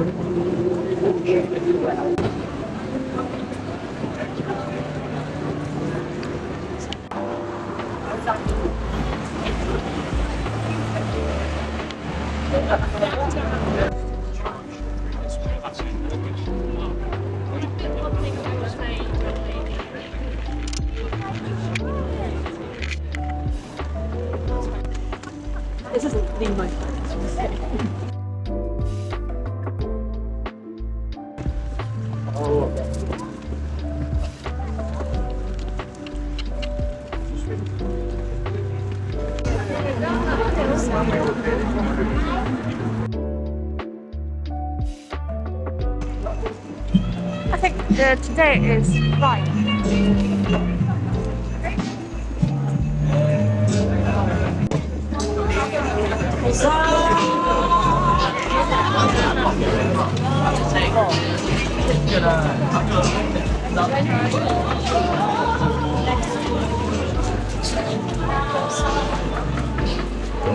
This is Lingway. I think uh, today is fine.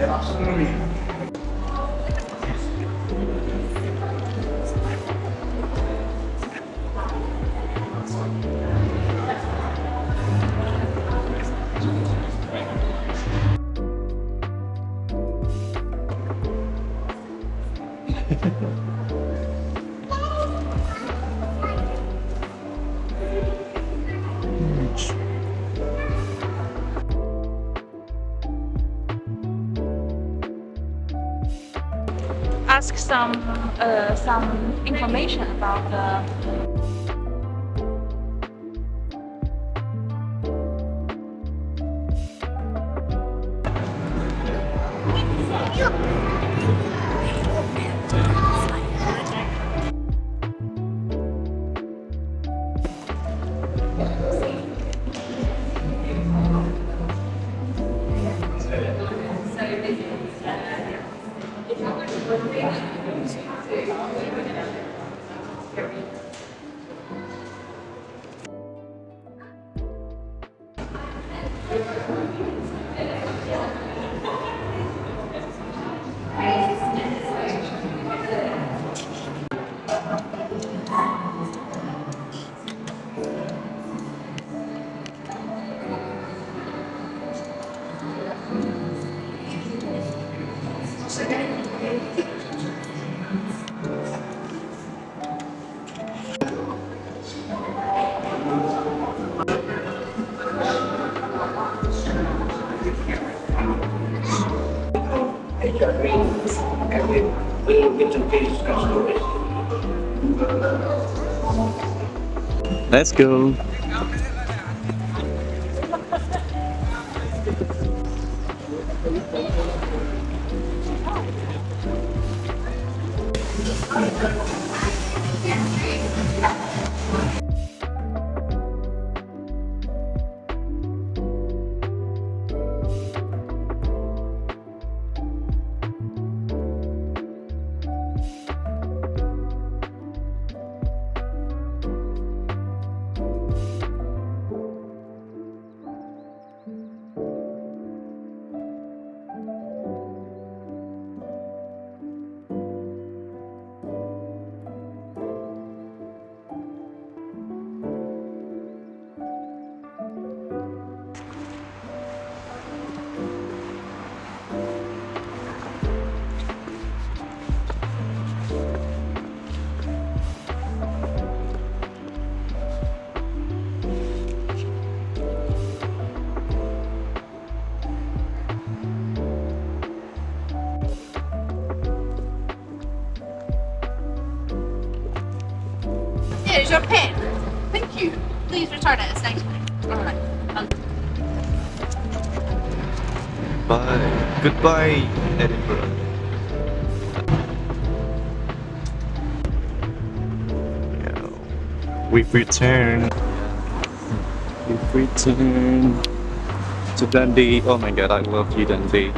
to this. Var nere så. ask some uh, some information about the. with me. HR trainings, and then little bits and pieces customers. Let's go. Here's your pen. Thank you. Please return it as next week. Alright. Bye. Goodbye, Edinburgh. Yeah. We've returned. We've returned to Dundee. Oh my god, I love you, Dundee.